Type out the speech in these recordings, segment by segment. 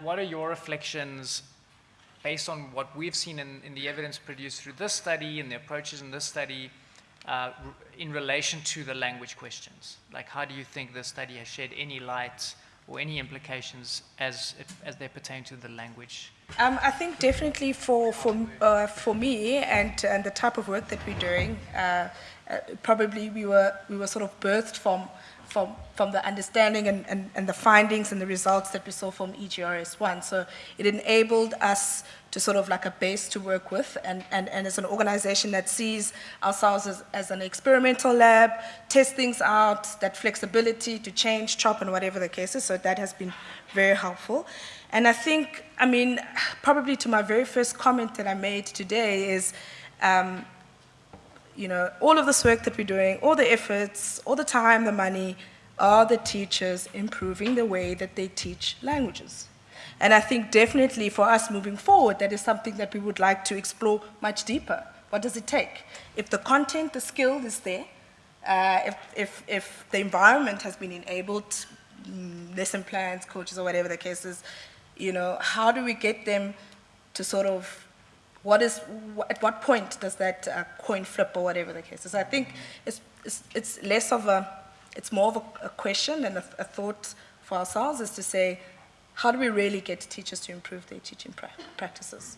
What are your reflections based on what we've seen in, in the evidence produced through this study and the approaches in this study uh, in relation to the language questions? Like, how do you think this study has shed any light or any implications as, as they pertain to the language? Um, I think definitely for, for, uh, for me and, and the type of work that we're doing, uh, uh, probably we were, we were sort of birthed from, from, from the understanding and, and, and the findings and the results that we saw from EGRS1. So it enabled us to sort of like a base to work with and, and, and as an organization that sees ourselves as, as an experimental lab, test things out, that flexibility to change, chop and whatever the case is. So that has been very helpful. And I think, I mean, probably to my very first comment that I made today is, um, you know, all of this work that we're doing, all the efforts, all the time, the money, are the teachers improving the way that they teach languages? And I think definitely for us moving forward, that is something that we would like to explore much deeper. What does it take? If the content, the skill is there, uh, if, if, if the environment has been enabled, mm, lesson plans, coaches, or whatever the case is, you know, how do we get them to sort of, what is, at what point does that uh, coin flip or whatever the case is? I think it's, it's, it's less of a, it's more of a, a question and a, a thought for ourselves is to say, how do we really get teachers to improve their teaching pra practices?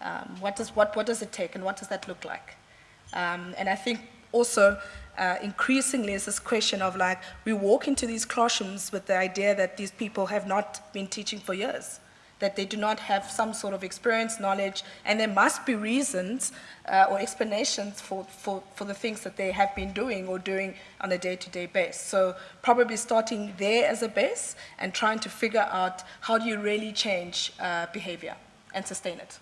Um, what, does, what, what does it take and what does that look like? Um, and I think also uh, increasingly is this question of like, we walk into these classrooms with the idea that these people have not been teaching for years that they do not have some sort of experience, knowledge, and there must be reasons uh, or explanations for, for, for the things that they have been doing or doing on a day-to-day -day basis. So probably starting there as a base and trying to figure out how do you really change uh, behavior and sustain it.